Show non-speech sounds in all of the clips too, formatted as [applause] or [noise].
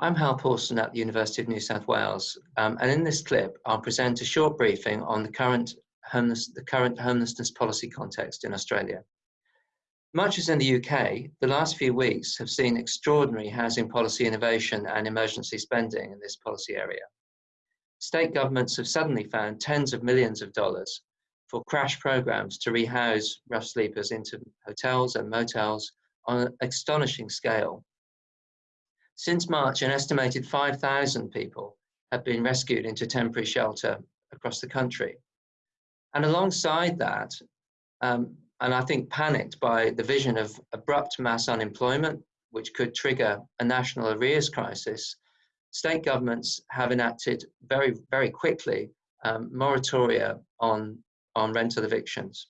I'm Hal Pawson at the University of New South Wales, um, and in this clip, I'll present a short briefing on the current, homeless, the current homelessness policy context in Australia. Much as in the UK, the last few weeks have seen extraordinary housing policy innovation and emergency spending in this policy area. State governments have suddenly found tens of millions of dollars for crash programs to rehouse rough sleepers into hotels and motels on an astonishing scale since March, an estimated 5,000 people have been rescued into temporary shelter across the country. And alongside that, um, and I think panicked by the vision of abrupt mass unemployment, which could trigger a national arrears crisis, state governments have enacted very, very quickly um, moratoria on, on rental evictions.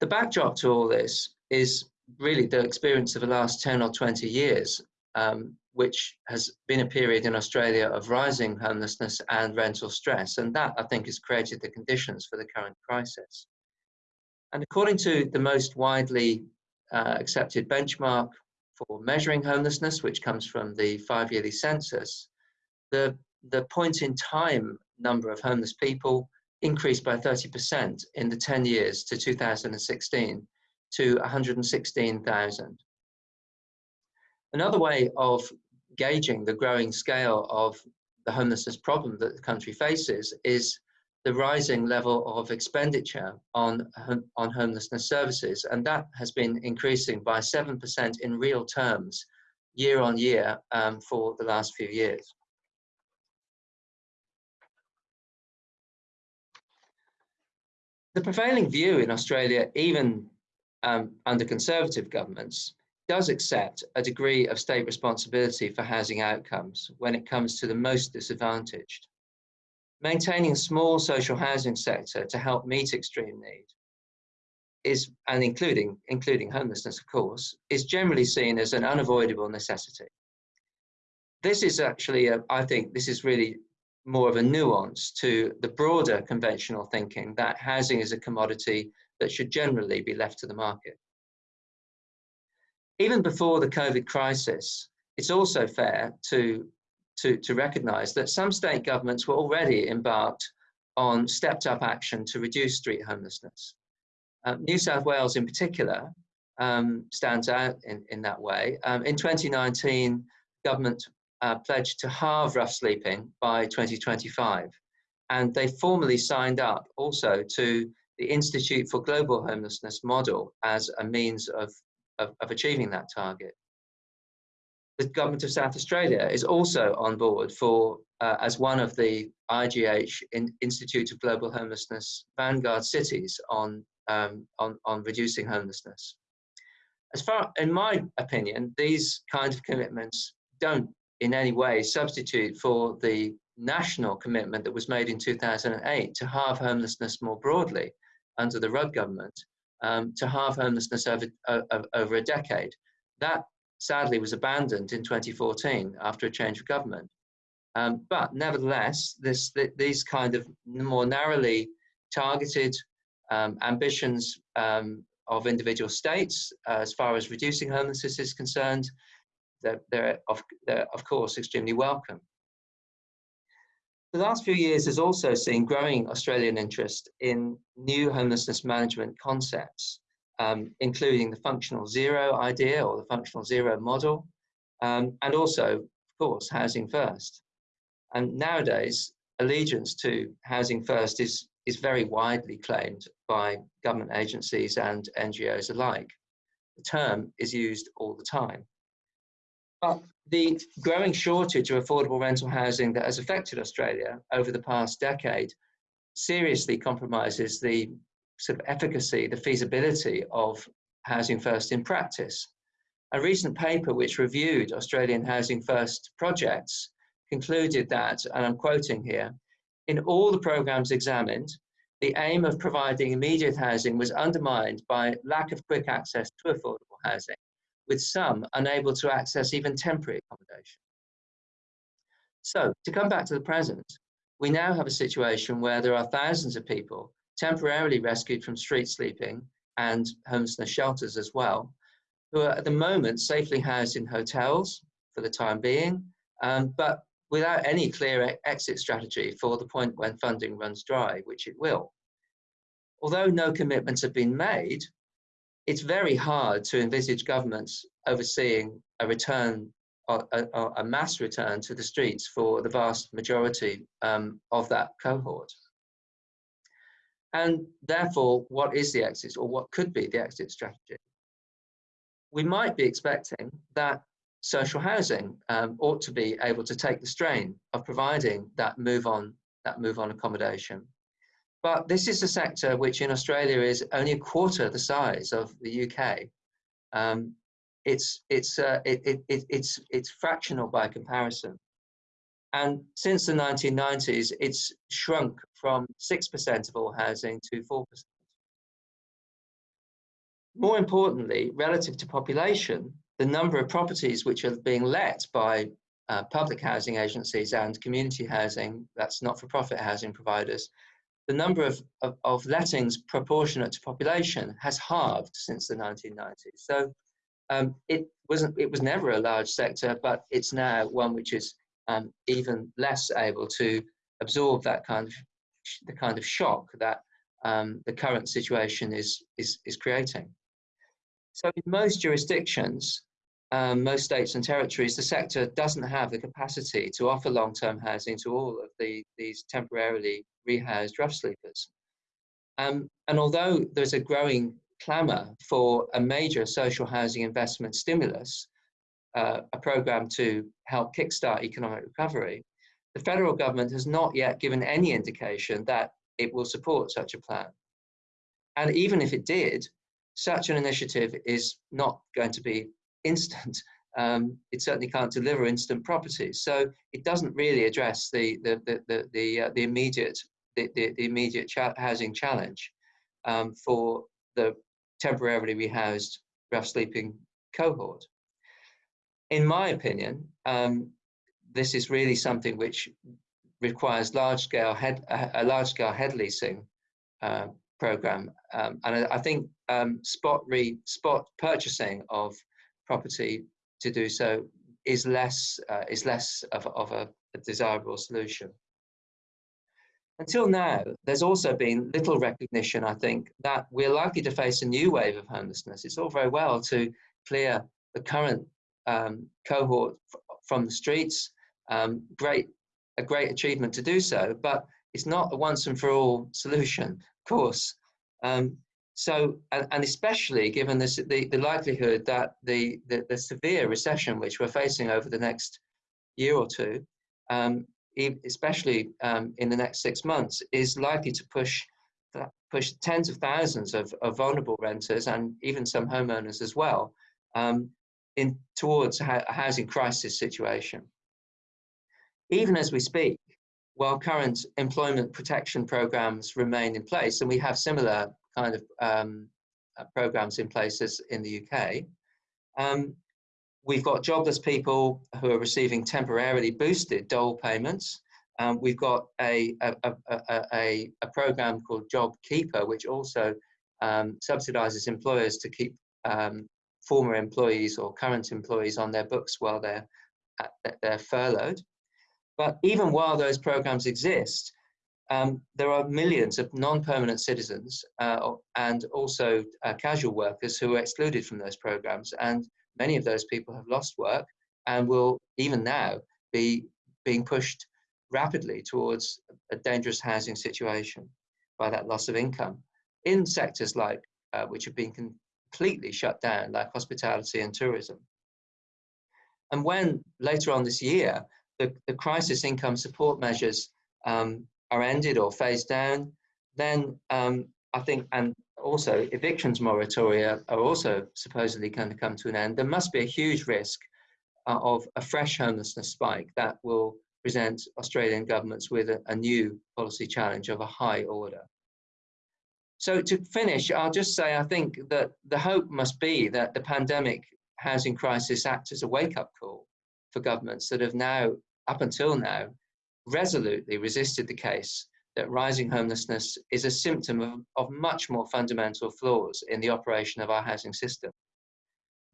The backdrop to all this is really the experience of the last 10 or 20 years, um, which has been a period in Australia of rising homelessness and rental stress. And that, I think, has created the conditions for the current crisis. And according to the most widely uh, accepted benchmark for measuring homelessness, which comes from the five-yearly census, the, the point in time number of homeless people increased by 30% in the 10 years to 2016 to 116,000. Another way of gauging the growing scale of the homelessness problem that the country faces is the rising level of expenditure on, on homelessness services. And that has been increasing by 7% in real terms year on year um, for the last few years. The prevailing view in Australia, even um, under conservative governments, does accept a degree of state responsibility for housing outcomes when it comes to the most disadvantaged. Maintaining a small social housing sector to help meet extreme need is, and including, including homelessness, of course, is generally seen as an unavoidable necessity. This is actually, a, I think this is really more of a nuance to the broader conventional thinking that housing is a commodity that should generally be left to the market. Even before the COVID crisis, it's also fair to, to, to recognize that some state governments were already embarked on stepped up action to reduce street homelessness. Uh, New South Wales in particular um, stands out in, in that way. Um, in 2019, government uh, pledged to halve rough sleeping by 2025. And they formally signed up also to the Institute for Global Homelessness model as a means of of, of achieving that target. The government of South Australia is also on board for uh, as one of the IGH in, Institute of Global Homelessness vanguard cities on, um, on, on reducing homelessness. As far, in my opinion, these kind of commitments don't in any way substitute for the national commitment that was made in 2008 to halve homelessness more broadly under the Rudd government um, to halve homelessness over, uh, over a decade. That sadly was abandoned in 2014 after a change of government. Um, but nevertheless, this, th these kind of more narrowly targeted um, ambitions um, of individual states uh, as far as reducing homelessness is concerned, they're, they're, of, they're of course extremely welcome. The last few years has also seen growing Australian interest in new homelessness management concepts, um, including the functional zero idea or the functional zero model, um, and also, of course, housing first. And nowadays, allegiance to housing first is, is very widely claimed by government agencies and NGOs alike. The term is used all the time. But the growing shortage of affordable rental housing that has affected Australia over the past decade seriously compromises the sort of efficacy, the feasibility of Housing First in practice. A recent paper which reviewed Australian Housing First projects concluded that, and I'm quoting here, in all the programs examined, the aim of providing immediate housing was undermined by lack of quick access to affordable housing with some unable to access even temporary accommodation. So to come back to the present, we now have a situation where there are thousands of people temporarily rescued from street sleeping and homelessness shelters as well, who are at the moment safely housed in hotels, for the time being, um, but without any clear exit strategy for the point when funding runs dry, which it will. Although no commitments have been made, it's very hard to envisage governments overseeing a return, a, mass return to the streets for the vast majority um, of that cohort. And therefore, what is the exit or what could be the exit strategy? We might be expecting that social housing um, ought to be able to take the strain of providing that move on, that move on accommodation. But this is a sector which in Australia is only a quarter the size of the UK. Um, it's, it's, uh, it, it, it, it's, it's fractional by comparison. And since the 1990s, it's shrunk from 6% of all housing to 4%. More importantly, relative to population, the number of properties which are being let by uh, public housing agencies and community housing, that's not-for-profit housing providers, the number of, of, of, lettings proportionate to population has halved since the 1990s. So um, it wasn't, it was never a large sector, but it's now one which is um, even less able to absorb that kind of the kind of shock that um, the current situation is, is, is creating. So in most jurisdictions, um, most states and territories, the sector doesn't have the capacity to offer long-term housing to all of the, these temporarily rehoused rough sleepers. Um, and although there's a growing clamour for a major social housing investment stimulus, uh, a programme to help kickstart economic recovery, the federal government has not yet given any indication that it will support such a plan. And even if it did, such an initiative is not going to be instant. [laughs] Um, it certainly can't deliver instant properties. So it doesn't really address the, the, the, the, the, uh, the immediate, the, the, the immediate cha housing challenge um, for the temporarily rehoused rough sleeping cohort. In my opinion, um, this is really something which requires large-scale head, a large-scale head leasing uh, program, um, and I, I think um, spot re spot purchasing of property to do so is less uh, is less of, of a, a, desirable solution. Until now, there's also been little recognition, I think, that we're likely to face a new wave of homelessness. It's all very well to clear the current um, cohort from the streets. Um, great, a great achievement to do so, but it's not a once and for all solution, of course. Um, so, and, and especially given this, the, the likelihood that the, the, the, severe recession which we're facing over the next year or two, um, especially um, in the next six months, is likely to push push tens of thousands of, of vulnerable renters and even some homeowners as well um, in towards a housing crisis situation. Even as we speak, while current employment protection programs remain in place, and we have similar kind of um, uh, programs in place in the UK. Um, we've got jobless people who are receiving temporarily boosted dole payments. Um, we've got a, a, a, a, a program called Job Keeper, which also um, subsidizes employers to keep um, former employees or current employees on their books while they're, they're furloughed. But even while those programs exist, um, there are millions of non-permanent citizens uh, and also uh, casual workers who are excluded from those programs. And many of those people have lost work and will even now be being pushed rapidly towards a dangerous housing situation by that loss of income in sectors like uh, which have been completely shut down, like hospitality and tourism. And when later on this year, the, the crisis income support measures um, are ended or phased down, then um, I think, and also evictions moratoria are also supposedly going to come to an end, there must be a huge risk uh, of a fresh homelessness spike that will present Australian governments with a, a new policy challenge of a high order. So to finish, I'll just say I think that the hope must be that the pandemic housing crisis acts as a wake-up call for governments that have now, up until now, resolutely resisted the case that rising homelessness is a symptom of, of much more fundamental flaws in the operation of our housing system.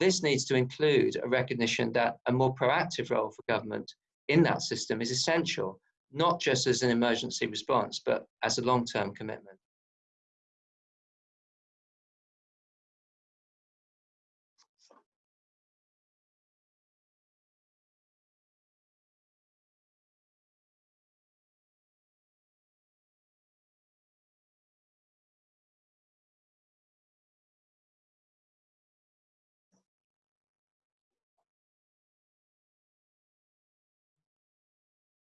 this needs to include a recognition that a more proactive role for government in that system is essential, not just as an emergency response, but as a long-term commitment.